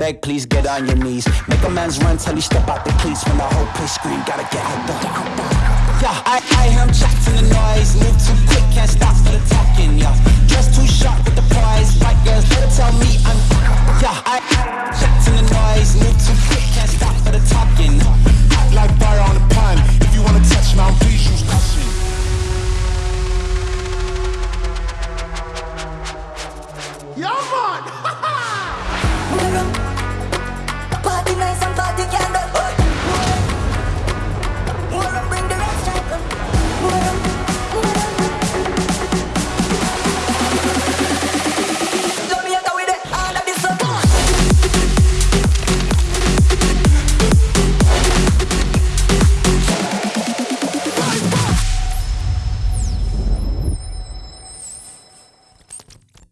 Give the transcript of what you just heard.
beg, please get on your knees. Make a man's run till he step out the cleats. When the whole place scream, gotta get out the, Yeah, I, I am him in the noise. Move too quick, can't stop for the talking, yeah. Dressed too sharp with the prize. Right girls, better tell me I'm Yeah, I, I shots in the noise. Move too quick, can't stop for the talking Hot like fire on a pine. If you wanna touch my please use caution. Yeah, man!